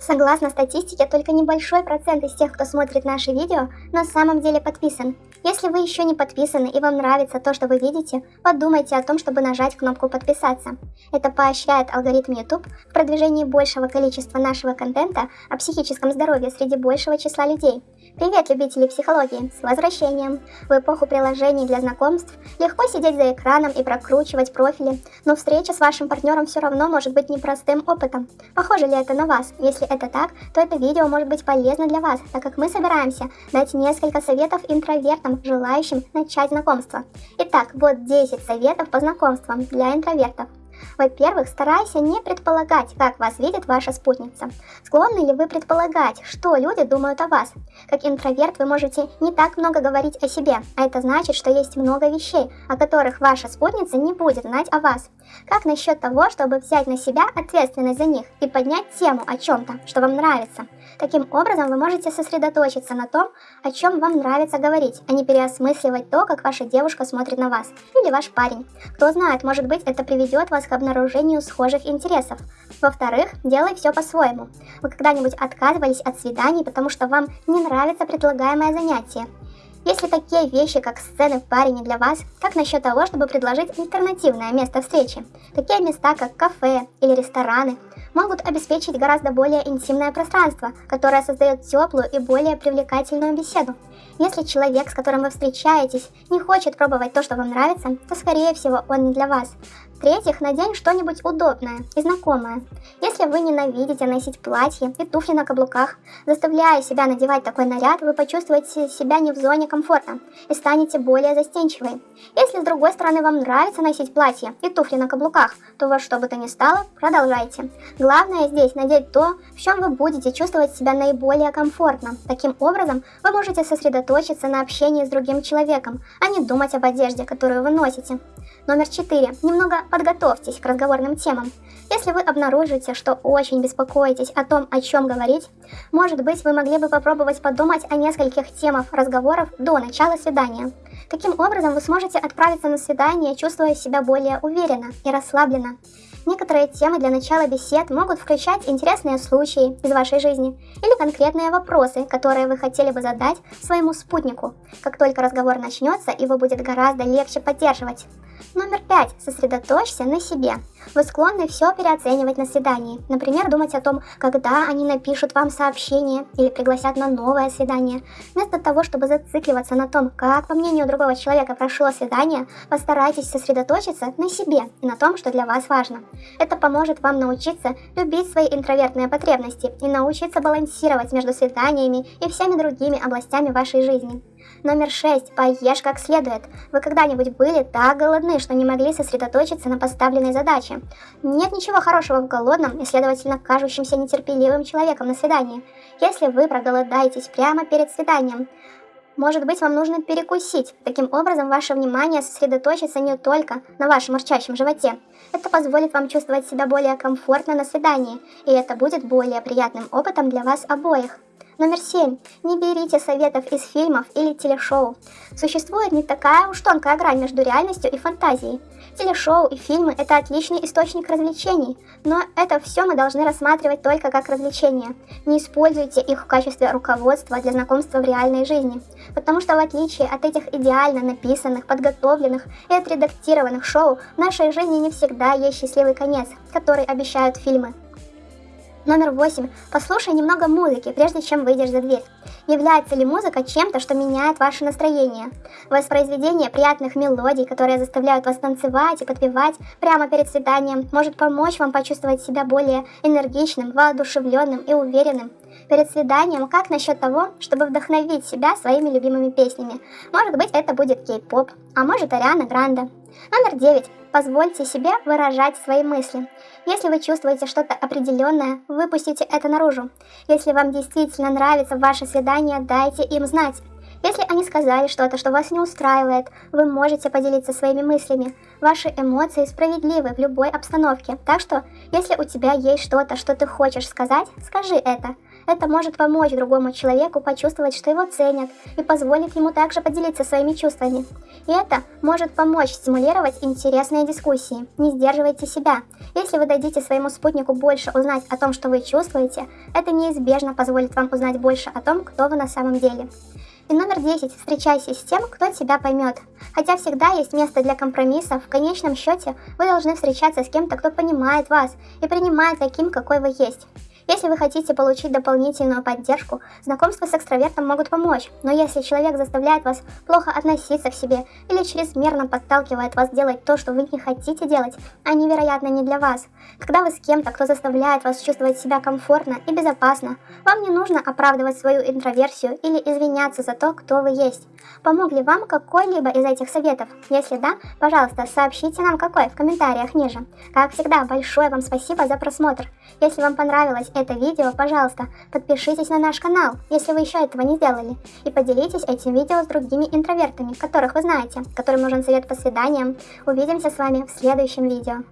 Согласно статистике, только небольшой процент из тех, кто смотрит наши видео, на самом деле подписан. Если вы еще не подписаны и вам нравится то, что вы видите, подумайте о том, чтобы нажать кнопку подписаться. Это поощряет алгоритм YouTube в продвижении большего количества нашего контента о психическом здоровье среди большего числа людей. Привет, любители психологии! С возвращением! В эпоху приложений для знакомств легко сидеть за экраном и прокручивать профили, но встреча с вашим партнером все равно может быть непростым опытом. Похоже ли это на вас? Если это так, то это видео может быть полезно для вас, так как мы собираемся дать несколько советов интровертам, желающим начать знакомство. Итак, вот 10 советов по знакомствам для интровертов. Во-первых, старайся не предполагать, как вас видит ваша спутница. Склонны ли вы предполагать, что люди думают о вас? Как интроверт вы можете не так много говорить о себе, а это значит, что есть много вещей, о которых ваша спутница не будет знать о вас. Как насчет того, чтобы взять на себя ответственность за них и поднять тему о чем-то, что вам нравится? Таким образом, вы можете сосредоточиться на том, о чем вам нравится говорить, а не переосмысливать то, как ваша девушка смотрит на вас или ваш парень. Кто знает, может быть, это приведет вас к обнаружению схожих интересов. Во-вторых, делай все по-своему. Вы когда-нибудь отказывались от свиданий, потому что вам не нравится предлагаемое занятие? Если такие вещи, как сцены в паре не для вас, как насчет того, чтобы предложить альтернативное место встречи? Такие места, как кафе или рестораны, могут обеспечить гораздо более интимное пространство, которое создает теплую и более привлекательную беседу. Если человек, с которым вы встречаетесь, не хочет пробовать то, что вам нравится, то скорее всего он не для вас. В-третьих, надень что-нибудь удобное и знакомое. Если вы ненавидите носить платье и туфли на каблуках, заставляя себя надевать такой наряд, вы почувствуете себя не в зоне комфорта и станете более застенчивой. Если с другой стороны вам нравится носить платье и туфли на каблуках, то во что бы то ни стало, продолжайте. Главное здесь надеть то, в чем вы будете чувствовать себя наиболее комфортно. Таким образом, вы можете сосредоточиться на общении с другим человеком, а не думать об одежде, которую вы носите. Номер 4. Немного подготовьтесь к разговорным темам. Если вы обнаружите, что очень беспокоитесь о том, о чем говорить, может быть, вы могли бы попробовать подумать о нескольких темах разговоров до начала свидания. Таким образом, вы сможете отправиться на свидание, чувствуя себя более уверенно и расслабленно. Некоторые темы для начала бесед могут включать интересные случаи из вашей жизни или конкретные вопросы, которые вы хотели бы задать своему спутнику. Как только разговор начнется, его будет гораздо легче поддерживать. Номер пять. Сосредоточься на себе. Вы склонны все переоценивать на свидании. Например, думать о том, когда они напишут вам сообщение или пригласят на новое свидание. Вместо того, чтобы зацикливаться на том, как, по мнению другого человека, прошло свидание, постарайтесь сосредоточиться на себе и на том, что для вас важно. Это поможет вам научиться любить свои интровертные потребности и научиться балансировать между свиданиями и всеми другими областями вашей жизни. Номер 6. Поешь как следует. Вы когда-нибудь были так голодны, что не могли сосредоточиться на поставленной задаче? Нет ничего хорошего в голодном и, следовательно, кажущемся нетерпеливым человеком на свидании. Если вы проголодаетесь прямо перед свиданием, может быть, вам нужно перекусить. Таким образом, ваше внимание сосредоточится не только на вашем урчащем животе. Это позволит вам чувствовать себя более комфортно на свидании, и это будет более приятным опытом для вас обоих. Номер 7. Не берите советов из фильмов или телешоу. Существует не такая уж тонкая грань между реальностью и фантазией. Телешоу и фильмы – это отличный источник развлечений, но это все мы должны рассматривать только как развлечение. Не используйте их в качестве руководства для знакомства в реальной жизни, потому что в отличие от этих идеально написанных, подготовленных и отредактированных шоу, в нашей жизни не всегда есть счастливый конец, который обещают фильмы. Номер 8. Послушай немного музыки, прежде чем выйдешь за дверь. Является ли музыка чем-то, что меняет ваше настроение? Воспроизведение приятных мелодий, которые заставляют вас танцевать и подпевать прямо перед свиданием, может помочь вам почувствовать себя более энергичным, воодушевленным и уверенным. Перед свиданием, как насчет того, чтобы вдохновить себя своими любимыми песнями? Может быть, это будет кей-поп, а может Ариана Гранде. Номер 9. Позвольте себе выражать свои мысли. Если вы чувствуете что-то определенное, выпустите это наружу. Если вам действительно нравится ваше свидание, дайте им знать. Если они сказали что-то, что вас не устраивает, вы можете поделиться своими мыслями. Ваши эмоции справедливы в любой обстановке, так что, если у тебя есть что-то, что ты хочешь сказать, скажи это. Это может помочь другому человеку почувствовать, что его ценят, и позволит ему также поделиться своими чувствами. И это может помочь стимулировать интересные дискуссии. Не сдерживайте себя. Если вы дадите своему спутнику больше узнать о том, что вы чувствуете, это неизбежно позволит вам узнать больше о том, кто вы на самом деле. И номер 10. Встречайся с тем, кто тебя поймет. Хотя всегда есть место для компромиссов, в конечном счете вы должны встречаться с кем-то, кто понимает вас и принимает таким, какой вы есть. Если вы хотите получить дополнительную поддержку, знакомства с экстравертом могут помочь, но если человек заставляет вас плохо относиться к себе или чрезмерно подталкивает вас делать то, что вы не хотите делать, они, вероятно, не для вас. Когда вы с кем-то, кто заставляет вас чувствовать себя комфортно и безопасно, вам не нужно оправдывать свою интроверсию или извиняться за то, кто вы есть. Помог ли вам какой-либо из этих советов? Если да, пожалуйста, сообщите нам какой в комментариях ниже. Как всегда, большое вам спасибо за просмотр. Если вам понравилось это видео, пожалуйста, подпишитесь на наш канал, если вы еще этого не сделали, и поделитесь этим видео с другими интровертами, которых вы знаете, которым нужен совет по свиданиям. Увидимся с вами в следующем видео.